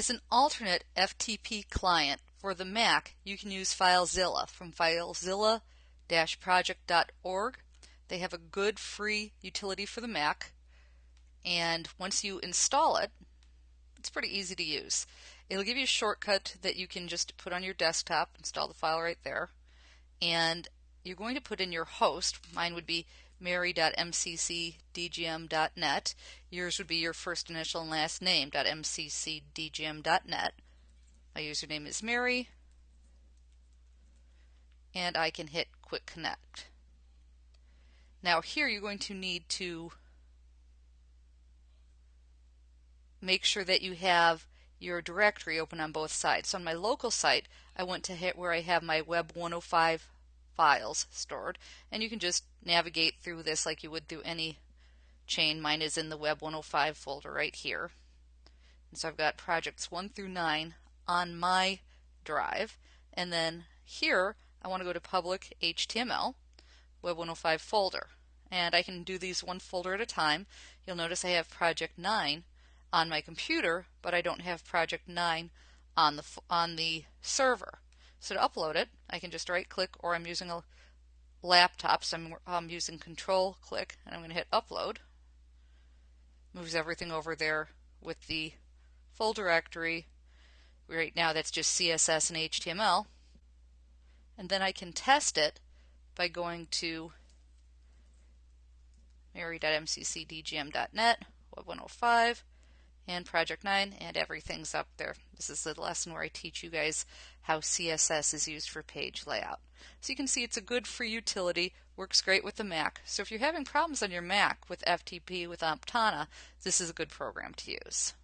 As an alternate FTP client for the Mac, you can use FileZilla from filezilla-project.org. They have a good free utility for the Mac, and once you install it, it's pretty easy to use. It'll give you a shortcut that you can just put on your desktop, install the file right there, and you're going to put in your host. Mine would be mary.mccdgm.net. Yours would be your first initial and last name.mccdgm.net. My username is Mary, and I can hit Quick Connect. Now here you're going to need to make sure that you have your directory open on both sides. So on my local site, I went to hit where I have my Web 105 files stored, and you can just navigate through this like you would through any chain. Mine is in the Web 105 folder right here. And so I've got projects 1 through 9 on my drive, and then here I want to go to public HTML, Web 105 folder. And I can do these one folder at a time. You'll notice I have project 9 on my computer, but I don't have project 9 on the on the server. So to upload it, I can just right click or I'm using a laptop, so I'm, I'm using control click and I'm going to hit upload. Moves everything over there with the full directory. Right now that's just CSS and HTML. And then I can test it by going to mary.mccdgm.net, web 105, and Project 9, and everything's up there. This is the lesson where I teach you guys how CSS is used for page layout. So you can see it's a good free utility, works great with the Mac. So if you're having problems on your Mac with FTP with Aptana, this is a good program to use.